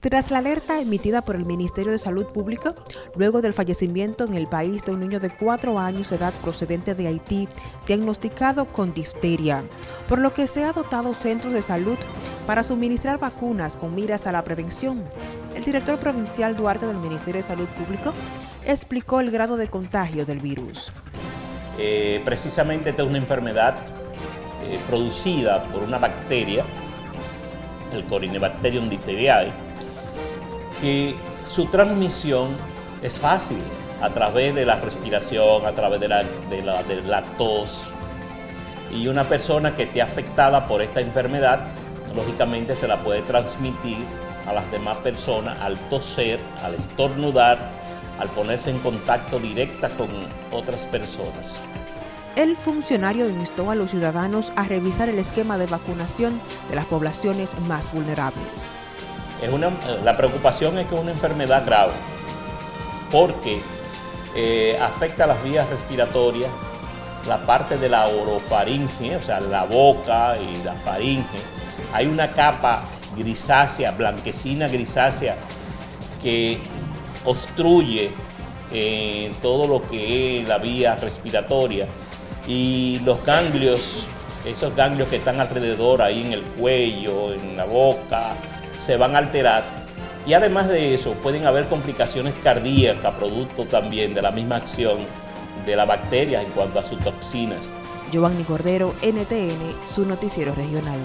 Tras la alerta emitida por el Ministerio de Salud Pública, luego del fallecimiento en el país de un niño de cuatro años de edad procedente de Haití, diagnosticado con difteria, por lo que se ha dotado centros de salud para suministrar vacunas con miras a la prevención. El director provincial Duarte del Ministerio de Salud Pública explicó el grado de contagio del virus. Eh, precisamente esta es una enfermedad eh, producida por una bacteria, el Corynebacterium difteriae, que su transmisión es fácil a través de la respiración, a través de la, de la, tos. Y una persona que esté afectada por esta enfermedad, lógicamente se la puede transmitir a las demás personas al toser, al estornudar, al ponerse en contacto directa con otras personas. El funcionario instó a los ciudadanos a revisar el esquema de vacunación de las poblaciones más vulnerables la preocupación es que es una enfermedad grave, porque eh, afecta las vías respiratorias, la parte de la orofaringe, o sea, la boca y la faringe. Hay una capa grisácea, blanquecina grisácea, que obstruye eh, todo lo que es la vía respiratoria y los ganglios, esos ganglios que están alrededor ahí en el cuello, en la boca, se van a alterar y además de eso pueden haber complicaciones cardíacas producto también de la misma acción de la bacteria en cuanto a sus toxinas. Giovanni Cordero, NTN, su noticiero regional.